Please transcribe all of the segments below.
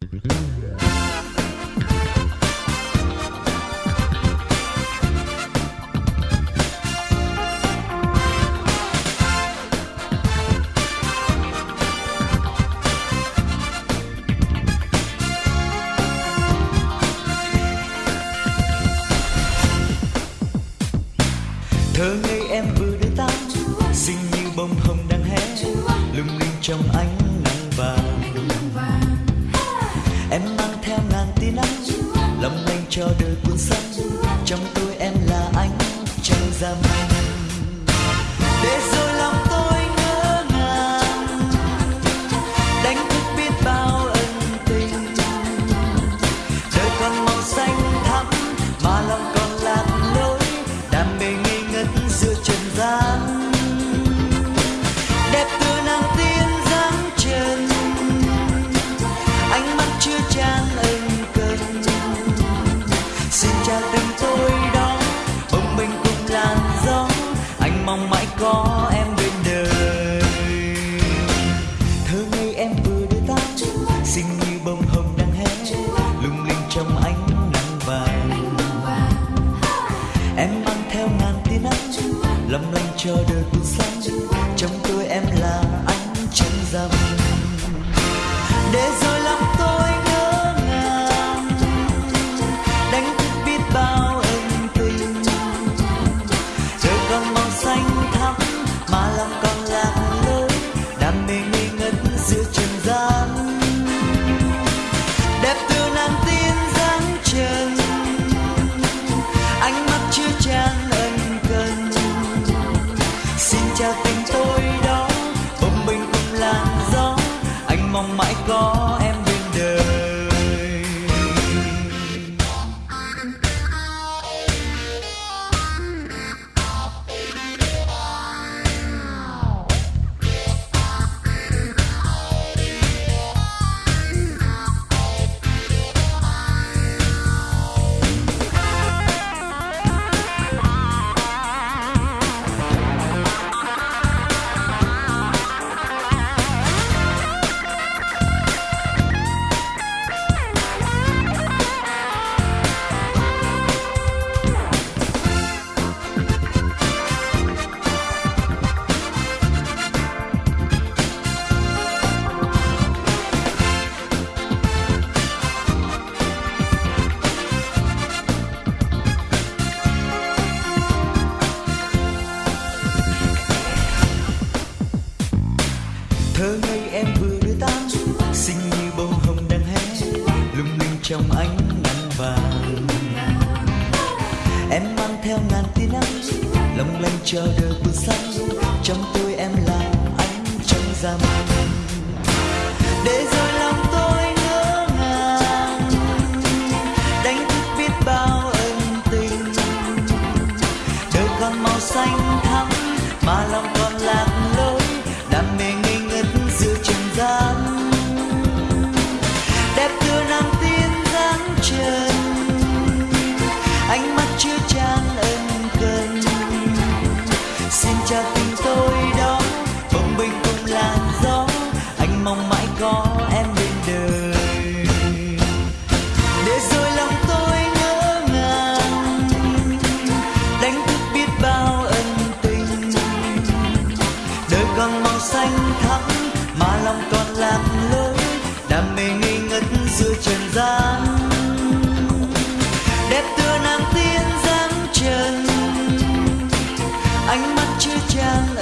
thơ ngây em vừa đưa tay xinh như bông hồng đang hé lung linh trong ánh cho đời cuốn sách trong tôi em là anh chẳng ra mây mong mãi có em bên đời. Thơ ngây em vừa đưa tay xinh như bông hồng đang hé, lung linh trong ánh nắng vàng. Em mang theo ngàn tia nắng, lấp lánh cho đời cuộc sống. Trong tôi em là ánh trăng rằm. Để rồi mong mãi có em thơ ngây em vừa đưa tan, xinh như bông hồng đang hé lung linh trong ánh nắng vàng. Em mang theo ngàn tia nắng long lanh chờ đời buồn xanh trong tôi có em bên đời. Để rồi lòng tôi ngỡ ngàng, đánh thức biết bao ân tình. Đời còn màu xanh thắm, mà lòng còn lạc lối, đam mê ngây ngất giữa trần gian. Đẹp tựa nàng tiên dáng trần, ánh mắt chưa trang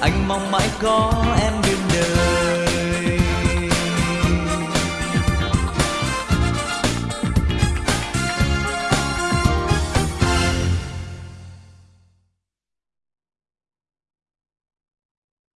anh mong mãi có em bên đời.